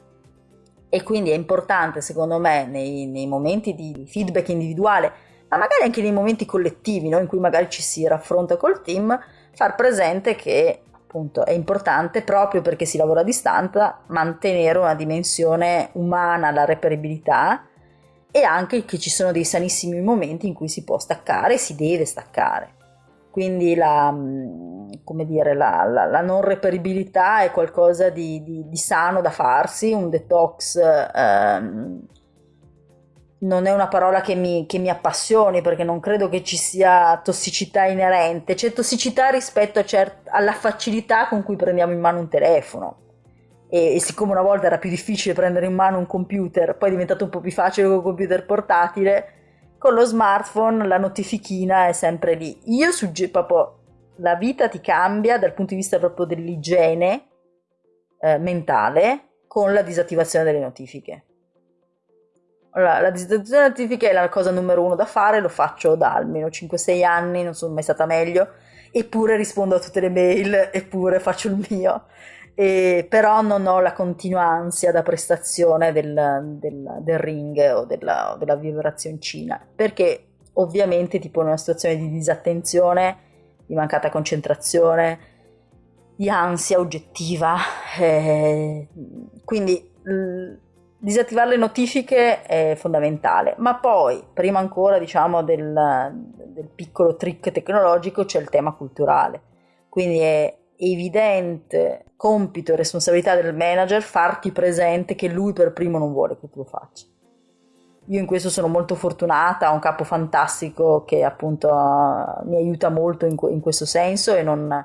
E quindi è importante, secondo me, nei, nei momenti di feedback individuale, ma magari anche nei momenti collettivi, no? in cui magari ci si raffronta col team, far presente che appunto è importante proprio perché si lavora a distanza mantenere una dimensione umana, la reperibilità e anche che ci sono dei sanissimi momenti in cui si può staccare e si deve staccare quindi la, mm, dire, la, la, la, non reperibilità è qualcosa di, di, di, sano da farsi, un detox ehm, non è una parola che mi, che mi, appassioni perché non credo che ci sia tossicità inerente, c'è tossicità rispetto alla facilità con cui prendiamo in mano un telefono. E, e, siccome una volta era più difficile prendere in mano un computer, poi è diventato un po' più facile con un computer portatile, con lo smartphone la notifichina è sempre lì. Io suggerisco proprio la vita ti cambia dal punto di vista proprio dell'igiene eh, mentale con la disattivazione delle notifiche. Allora, la disattivazione delle notifiche è la cosa numero uno da fare, lo faccio da almeno 5-6 anni, non sono mai stata meglio, eppure rispondo a tutte le mail, eppure faccio il mio e però non ho la continua ansia da prestazione del, del, del ring o della, della vibrazioncina, perché ovviamente tipo in una situazione di disattenzione, di mancata concentrazione, di ansia oggettiva, eh, quindi disattivare le notifiche è fondamentale, ma poi prima ancora diciamo del, del piccolo trick tecnologico c'è il tema culturale, quindi è evidente compito e responsabilità del manager farti presente che lui per primo non vuole che tu lo faccia. Io in questo sono molto fortunata, ho un capo fantastico che appunto mi aiuta molto in, in questo senso e, non,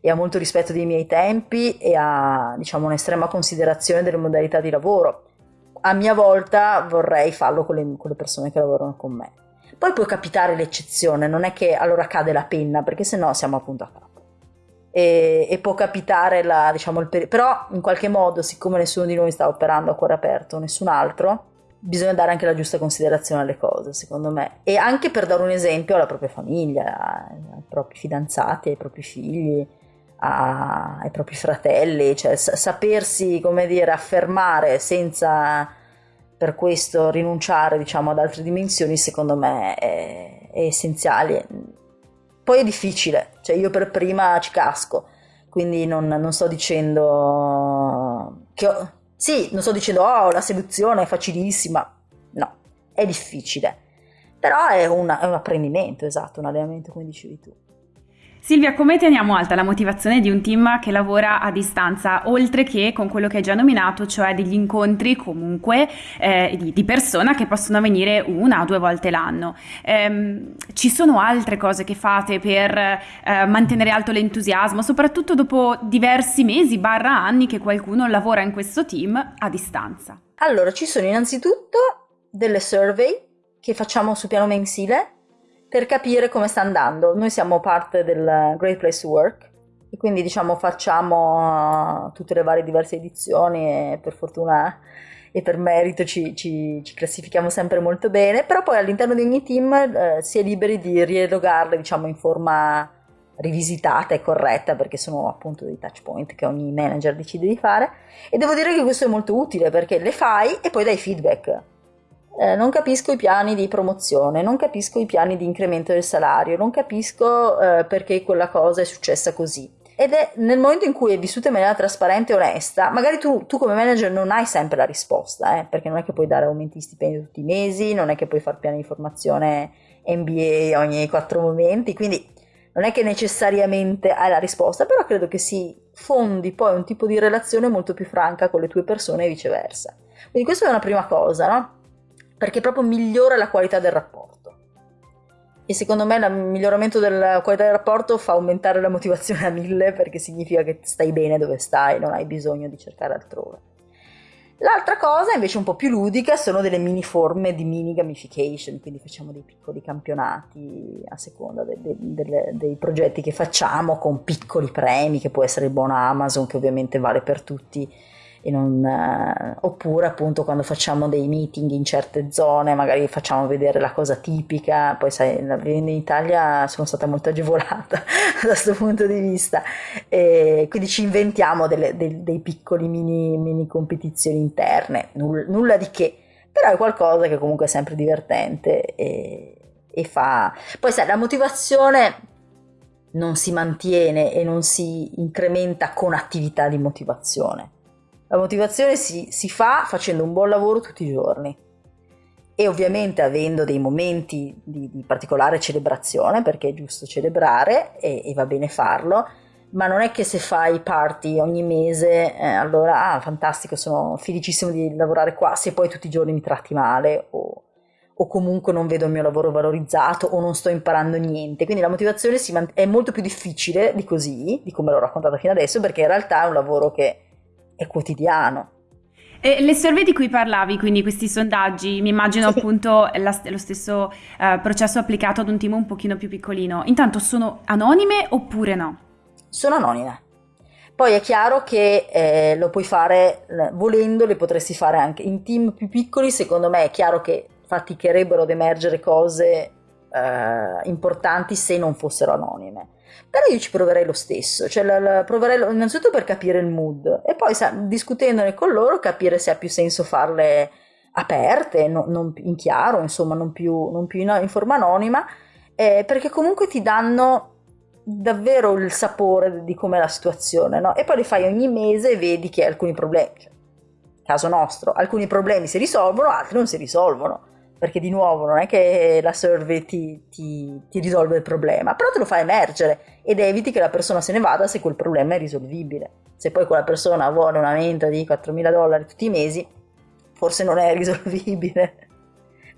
e, ha molto rispetto dei miei tempi e ha diciamo un'estrema considerazione delle modalità di lavoro. A mia volta vorrei farlo con le, con le persone che lavorano con me. Poi può capitare l'eccezione, non è che allora cade la penna, perché sennò siamo appunto a capo. E, e può capitare la, diciamo, il periodo, però in qualche modo, siccome nessuno di noi sta operando a cuore aperto, nessun altro, bisogna dare anche la giusta considerazione alle cose, secondo me. E anche per dare un esempio alla propria famiglia, ai propri fidanzati, ai propri figli, a, ai propri fratelli, cioè sapersi, come dire, affermare senza per questo rinunciare, diciamo, ad altre dimensioni, secondo me è, è essenziale. Poi è difficile, cioè io per prima ci casco, quindi non, non sto dicendo che ho, sì, non sto dicendo, oh, la seduzione è facilissima. No, è difficile. Però è, una, è un apprendimento, esatto, un allenamento come dicevi tu. Silvia, come teniamo alta la motivazione di un team che lavora a distanza, oltre che con quello che hai già nominato, cioè degli incontri comunque eh, di, di, persona che possono avvenire una o due volte l'anno? Ehm, ci sono altre cose che fate per eh, mantenere alto l'entusiasmo, soprattutto dopo diversi mesi, barra anni che qualcuno lavora in questo team a distanza? Allora, ci sono innanzitutto delle survey che facciamo su piano mensile per capire come sta andando. Noi siamo parte del Great Place to Work e quindi diciamo facciamo uh, tutte le varie diverse edizioni e per fortuna e per merito ci, ci, ci classifichiamo sempre molto bene, però poi all'interno di ogni team eh, si è liberi di rielogarle diciamo in forma rivisitata e corretta perché sono appunto dei touch point che ogni manager decide di fare e devo dire che questo è molto utile perché le fai e poi dai feedback eh, non capisco i piani di promozione, non capisco i piani di incremento del salario, non capisco eh, perché quella cosa è successa così. Ed è nel momento in cui è vissuta in maniera trasparente e onesta, magari tu, tu come manager non hai sempre la risposta, eh, perché non è che puoi dare aumenti di stipendio tutti i mesi, non è che puoi fare piani di formazione MBA ogni quattro momenti, quindi non è che necessariamente hai la risposta, però credo che si fondi poi un tipo di relazione molto più franca con le tue persone e viceversa. Quindi questa è una prima cosa, no? Perché proprio migliora la qualità del rapporto. E secondo me il miglioramento della qualità del rapporto fa aumentare la motivazione a mille perché significa che stai bene dove stai, non hai bisogno di cercare altrove. L'altra cosa invece un po' più ludica sono delle mini forme di mini gamification, quindi facciamo dei piccoli campionati a seconda de, de, de, dei progetti che facciamo con piccoli premi, che può essere il buono Amazon che ovviamente vale per tutti non, eh, oppure appunto quando facciamo dei meeting in certe zone magari facciamo vedere la cosa tipica poi sai in Italia sono stata molto agevolata [LAUGHS] da questo punto di vista e quindi ci inventiamo delle, dei, dei, piccoli mini, mini competizioni interne nulla, nulla di che però è qualcosa che comunque è sempre divertente e, e fa poi sai la motivazione non si mantiene e non si incrementa con attività di motivazione la motivazione si, si fa facendo un buon lavoro tutti i giorni e ovviamente avendo dei momenti di, di, particolare celebrazione, perché è giusto celebrare e, e, va bene farlo, ma non è che se fai party ogni mese, eh, allora, ah, fantastico, sono felicissimo di lavorare qua, se poi tutti i giorni mi tratti male o, o comunque non vedo il mio lavoro valorizzato o non sto imparando niente. Quindi la motivazione man- è molto più difficile di così, di come l'ho raccontato fino adesso, perché in realtà è un lavoro che è quotidiano. E le survey di cui parlavi, quindi questi sondaggi, mi immagino sì. appunto la, lo stesso uh, processo applicato ad un team un pochino più piccolino. Intanto sono anonime oppure no? Sono anonime. Poi è chiaro che eh, lo puoi fare, volendo, le potresti fare anche in team più piccoli. Secondo me è chiaro che faticherebbero ad emergere cose eh, importanti se non fossero anonime però io ci proverei lo stesso, cioè la, la, proverei lo, innanzitutto per capire il mood e poi sa, discutendone con loro capire se ha più senso farle aperte, no, non in chiaro, insomma non più, non più in, in, forma anonima, eh, perché comunque ti danno davvero il sapore di com'è la situazione, no? E poi le fai ogni mese e vedi che alcuni problemi, cioè, caso nostro, alcuni problemi si risolvono, altri non si risolvono perché di nuovo non è che la survey ti, ti, ti, risolve il problema, però te lo fa emergere ed eviti che la persona se ne vada se quel problema è risolvibile. Se poi quella persona vuole un aumento di 4.000 dollari tutti i mesi, forse non è [LAUGHS] risolvibile.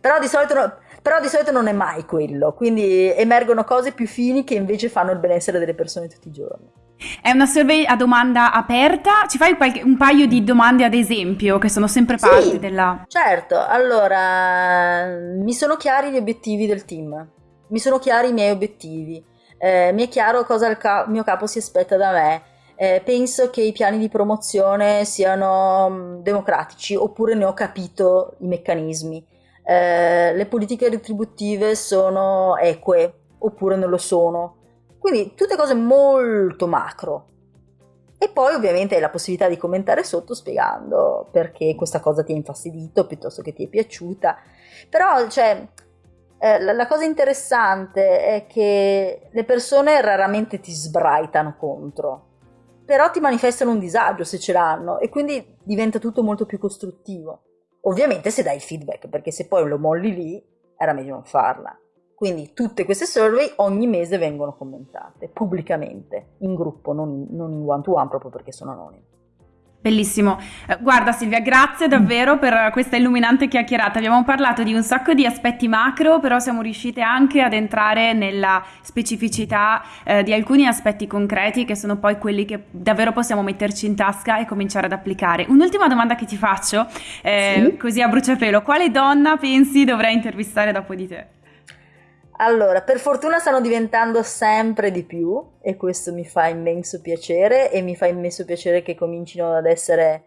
Però di, solito, però di solito non è mai quello, quindi emergono cose più fini che invece fanno il benessere delle persone tutti i giorni. È una survey a domanda aperta? Ci fai qualche, un paio di domande ad esempio che sono sempre parte sì, della... Certo, allora mi sono chiari gli obiettivi del team, mi sono chiari i miei obiettivi, eh, mi è chiaro cosa il ca- mio capo si aspetta da me, eh, penso che i piani di promozione siano mm, democratici oppure ne ho capito i meccanismi, eh, le politiche retributive sono eque oppure non lo sono quindi tutte cose molto macro. E poi ovviamente hai la possibilità di commentare sotto spiegando perché questa cosa ti ha infastidito piuttosto che ti è piaciuta. Però, cioè, eh, la, la, cosa interessante è che le persone raramente ti sbraitano contro, però ti manifestano un disagio se ce l'hanno e quindi diventa tutto molto più costruttivo. Ovviamente se dai il feedback, perché se poi lo molli lì, era meglio non farla. Quindi tutte queste survey ogni mese vengono commentate pubblicamente, in gruppo, non, non in one to one proprio perché sono anonime. Bellissimo. Eh, guarda Silvia, grazie davvero per questa illuminante chiacchierata. Abbiamo parlato di un sacco di aspetti macro, però siamo riuscite anche ad entrare nella specificità eh, di alcuni aspetti concreti che sono poi quelli che davvero possiamo metterci in tasca e cominciare ad applicare. Un'ultima domanda che ti faccio, eh, sì? così a bruciapelo, quale donna pensi dovrei intervistare dopo di te? Allora, per fortuna stanno diventando sempre di più e questo mi fa immenso piacere e mi fa immenso piacere che comincino ad essere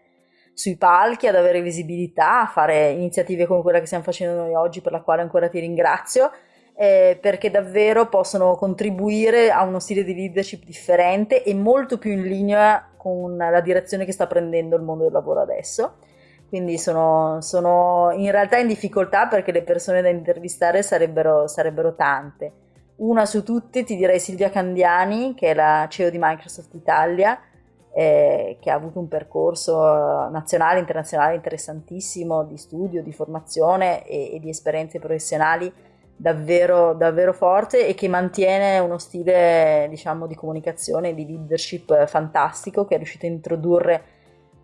sui palchi, ad avere visibilità, a fare iniziative come quella che stiamo facendo noi oggi, per la quale ancora ti ringrazio, eh, perché davvero possono contribuire a uno stile di leadership differente e molto più in linea con la direzione che sta prendendo il mondo del lavoro adesso quindi sono, sono, in realtà in difficoltà perché le persone da intervistare sarebbero, sarebbero tante. Una su tutte ti direi Silvia Candiani, che è la CEO di Microsoft Italia, eh, che ha avuto un percorso nazionale e internazionale interessantissimo di studio, di formazione e, e di esperienze professionali davvero, davvero forte e che mantiene uno stile diciamo, di comunicazione e di leadership fantastico che è riuscito a introdurre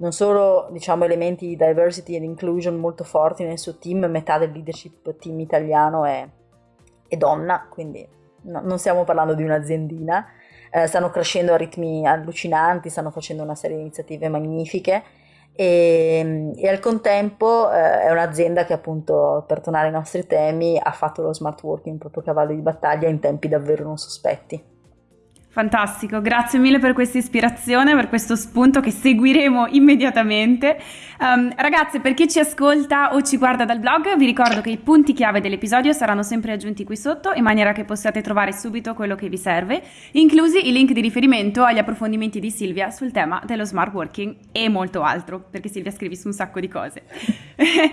non solo diciamo, elementi di diversity and inclusion molto forti nel suo team, metà del leadership team italiano è, è donna, quindi no, non stiamo parlando di un'aziendina, eh, stanno crescendo a ritmi allucinanti, stanno facendo una serie di iniziative magnifiche e, e al contempo eh, è un'azienda che appunto per tornare ai nostri temi ha fatto lo smart working proprio cavallo di battaglia in tempi davvero non sospetti. Fantastico, grazie mille per questa ispirazione, per questo spunto che seguiremo immediatamente. Um, ragazze, per chi ci ascolta o ci guarda dal blog, vi ricordo che i punti chiave dell'episodio saranno sempre aggiunti qui sotto in maniera che possiate trovare subito quello che vi serve, inclusi i link di riferimento agli approfondimenti di Silvia sul tema dello smart working e molto altro, perché Silvia scrivi su un sacco di cose.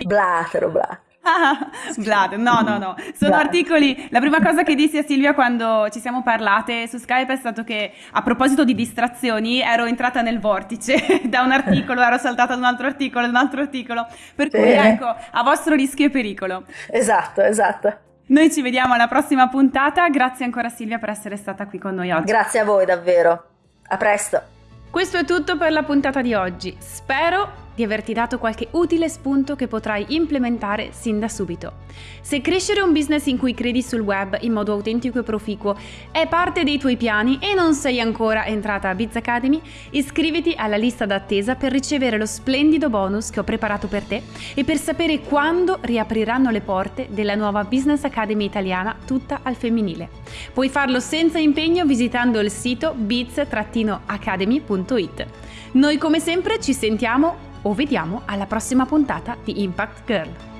Blatero, blatero. [LAUGHS] Vlad, no, no, no. Sono Vlad. articoli. La prima cosa che dissi a Silvia quando ci siamo parlate su Skype è stato che a proposito di distrazioni ero entrata nel vortice [LAUGHS] da un articolo, ero saltata da un altro articolo, da un altro articolo. Per cui ecco, a vostro rischio e pericolo. Esatto, esatto. Noi ci vediamo alla prossima puntata. Grazie ancora Silvia per essere stata qui con noi oggi. Grazie a voi davvero. A presto. Questo è tutto per la puntata di oggi. Spero di averti dato qualche utile spunto che potrai implementare sin da subito. Se crescere un business in cui credi sul web in modo autentico e proficuo è parte dei tuoi piani e non sei ancora entrata a Biz Academy, iscriviti alla lista d'attesa per ricevere lo splendido bonus che ho preparato per te e per sapere quando riapriranno le porte della nuova Business Academy italiana tutta al femminile. Puoi farlo senza impegno visitando il sito biz-academy.it. Noi come sempre ci sentiamo o vediamo alla prossima puntata di Impact Girl.